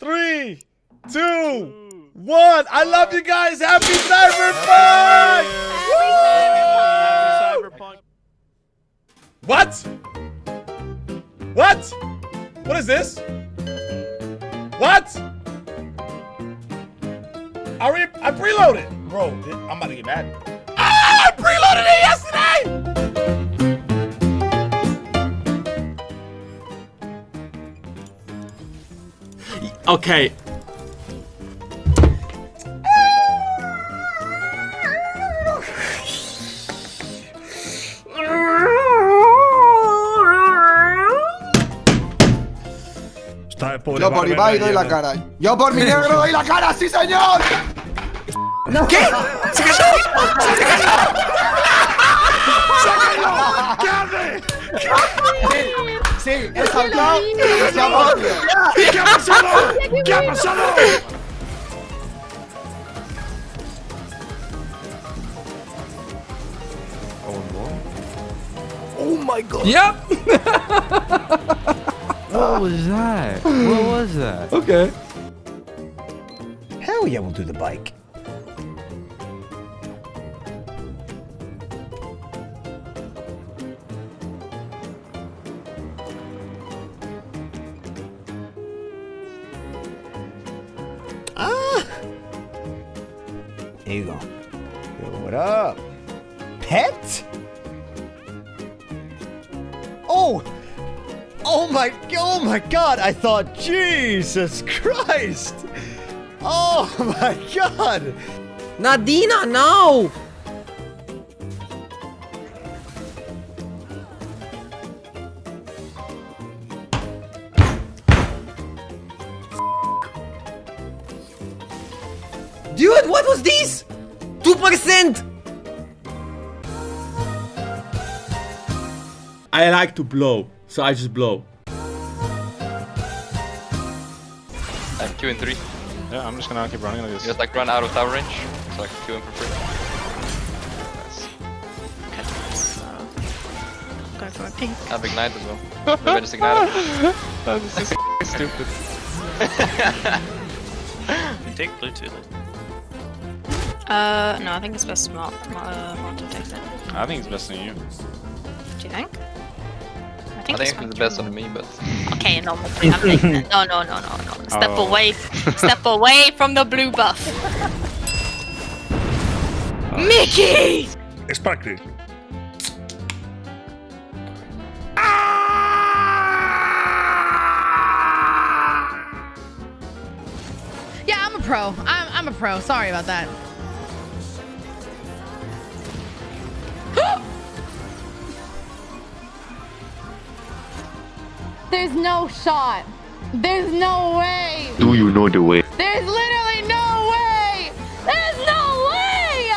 three, two, one. I love you guys. Happy Cyberpunk! What? What? What is this? What? I re I preloaded. Bro, I'm about to get mad. Ah, I preloaded it yesterday! Okay. Yo por Ibai doy la cara. Yo por mi negro doy la cara, sí señor. ¿Qué? ¡Se cayó! ¿Qué hace? Sí, he saltado y ha movido. ¿Qué ha pasado? ¿Qué ha pasado? Yep. What was that? What was that? Okay. Hell yeah, we'll do the bike. There you go. Yo, what up? Pet? Oh! Oh my, oh my god, I thought, Jesus Christ! Oh my god! Nadina, no! Dude, what was this? 2%! I like to blow, so I just blow. I'm two and three. Yeah, I'm just gonna keep running like this. Just like run out of tower range, so I can kill him for free. Nice. Go for a pink. I have ignite as well. Maybe I just ignite him. That is so stupid. You take blue too. Uh, no, I think it's best Mart, uh, Martin takes it. I think it's best on you. Do you think? I I think, think it's the best on me, but Okay, no, I'm taking it. No, no, no, no, no. Step Oh. away. Step away from the blue buff. Mickey! Sparkly. Yeah, I'm a pro. I'm, I'm a pro. Sorry about that. There's no shot. There's no way. Do you know the way? There's literally no way. There's no way.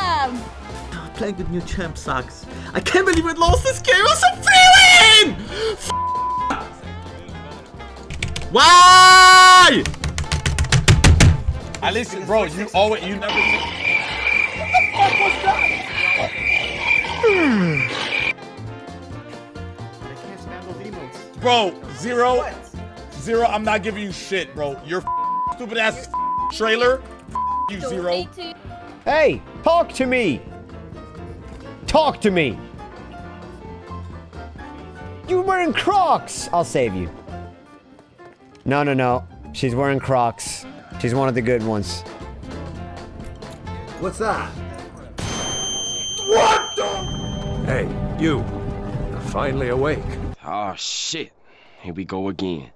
Playing with new champ sucks. I can't believe I lost this game. I was so feeling! Why? I listen, bro. You always, you never. Bro, zero, zero. I'm not giving you shit, bro. Your stupid ass trailer. You zero. Hey, talk to me! Talk to me! You're wearing Crocs! I'll save you. No, no, no. She's wearing Crocs. She's one of the good ones. What's that? What hey, you. You're finally awake. Oh shit. Here we go again.